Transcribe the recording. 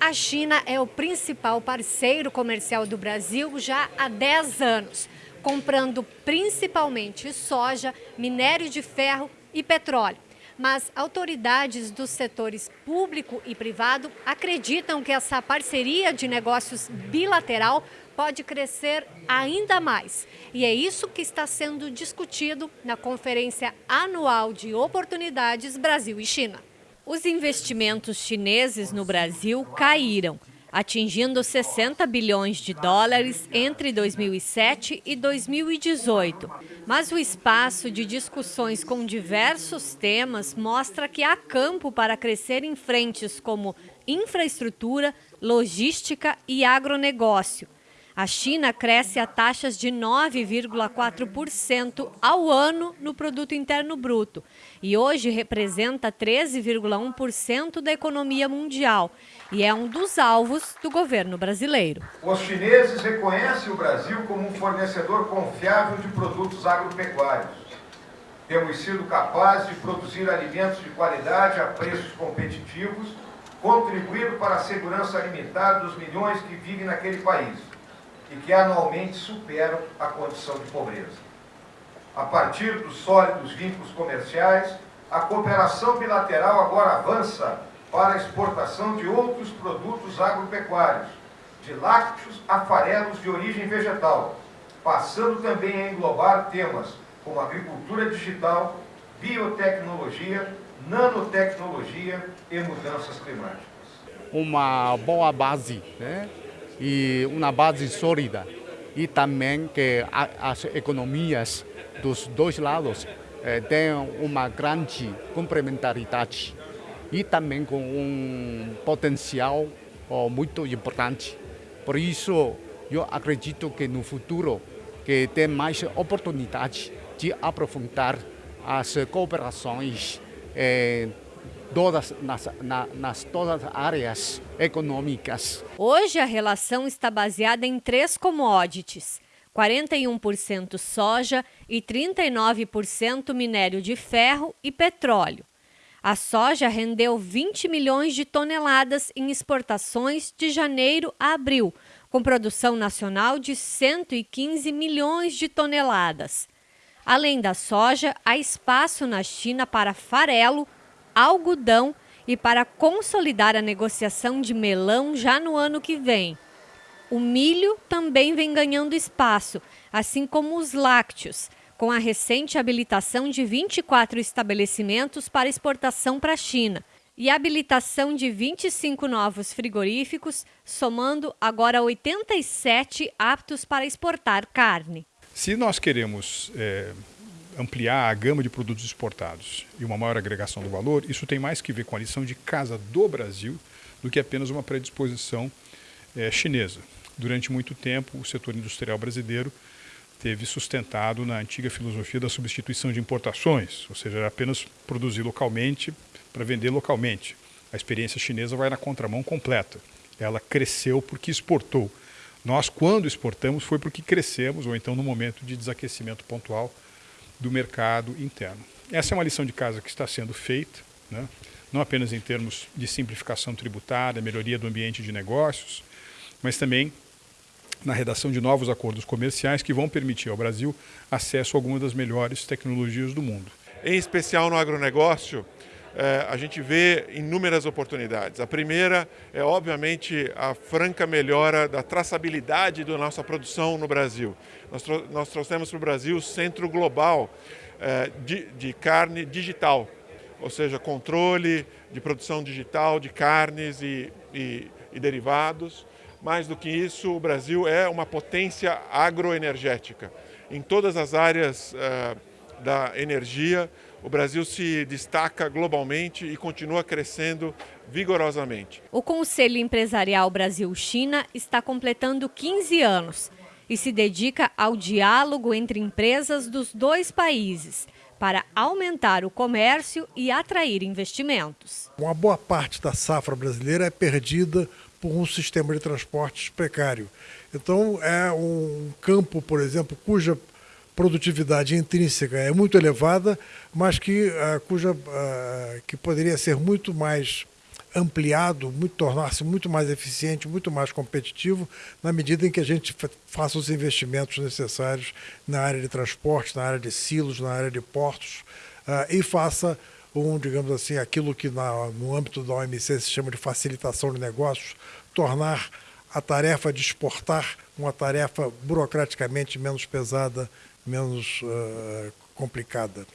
A China é o principal parceiro comercial do Brasil já há 10 anos, comprando principalmente soja, minério de ferro e petróleo. Mas autoridades dos setores público e privado acreditam que essa parceria de negócios bilateral pode crescer ainda mais. E é isso que está sendo discutido na Conferência Anual de Oportunidades Brasil e China. Os investimentos chineses no Brasil caíram, atingindo 60 bilhões de dólares entre 2007 e 2018. Mas o espaço de discussões com diversos temas mostra que há campo para crescer em frentes como infraestrutura, logística e agronegócio. A China cresce a taxas de 9,4% ao ano no produto interno bruto e hoje representa 13,1% da economia mundial e é um dos alvos do governo brasileiro. Os chineses reconhecem o Brasil como um fornecedor confiável de produtos agropecuários. Temos sido capazes de produzir alimentos de qualidade a preços competitivos, contribuindo para a segurança alimentar dos milhões que vivem naquele país e que anualmente superam a condição de pobreza. A partir dos sólidos vínculos comerciais, a cooperação bilateral agora avança para a exportação de outros produtos agropecuários, de lácteos a farelos de origem vegetal, passando também a englobar temas como agricultura digital, biotecnologia, nanotecnologia e mudanças climáticas. Uma boa base, né? E uma base sólida e também que as economias dos dois lados eh, tenham uma grande complementaridade e também com um potencial oh, muito importante. Por isso, eu acredito que no futuro que tem mais oportunidade de aprofundar as cooperações eh, todas nas, na, nas todas as áreas econômicas. Hoje a relação está baseada em três commodities. 41% soja e 39% minério de ferro e petróleo. A soja rendeu 20 milhões de toneladas em exportações de janeiro a abril, com produção nacional de 115 milhões de toneladas. Além da soja, há espaço na China para farelo, algodão e para consolidar a negociação de melão já no ano que vem. O milho também vem ganhando espaço, assim como os lácteos, com a recente habilitação de 24 estabelecimentos para exportação para a China e habilitação de 25 novos frigoríficos, somando agora 87 aptos para exportar carne. Se nós queremos é ampliar a gama de produtos exportados e uma maior agregação do valor, isso tem mais que ver com a lição de casa do Brasil do que apenas uma predisposição é, chinesa. Durante muito tempo, o setor industrial brasileiro teve sustentado na antiga filosofia da substituição de importações, ou seja, apenas produzir localmente para vender localmente. A experiência chinesa vai na contramão completa. Ela cresceu porque exportou. Nós, quando exportamos, foi porque crescemos, ou então no momento de desaquecimento pontual, do mercado interno. Essa é uma lição de casa que está sendo feita, né? não apenas em termos de simplificação tributária, melhoria do ambiente de negócios, mas também na redação de novos acordos comerciais que vão permitir ao Brasil acesso a algumas das melhores tecnologias do mundo. Em especial no agronegócio, a gente vê inúmeras oportunidades. A primeira é, obviamente, a franca melhora da traçabilidade da nossa produção no Brasil. Nós, nós trouxemos para o Brasil o centro global eh, de, de carne digital, ou seja, controle de produção digital de carnes e, e, e derivados. Mais do que isso, o Brasil é uma potência agroenergética. Em todas as áreas uh, da energia, o Brasil se destaca globalmente e continua crescendo vigorosamente. O Conselho Empresarial Brasil-China está completando 15 anos e se dedica ao diálogo entre empresas dos dois países para aumentar o comércio e atrair investimentos. Uma boa parte da safra brasileira é perdida por um sistema de transportes precário. Então, é um campo, por exemplo, cuja produtividade intrínseca é muito elevada, mas que, uh, cuja, uh, que poderia ser muito mais ampliado, muito, tornar-se muito mais eficiente, muito mais competitivo, na medida em que a gente faça os investimentos necessários na área de transporte, na área de silos, na área de portos, uh, e faça um, digamos assim, aquilo que na, no âmbito da OMC se chama de facilitação de negócios, tornar a tarefa de exportar uma tarefa burocraticamente menos pesada, menos uh, complicada.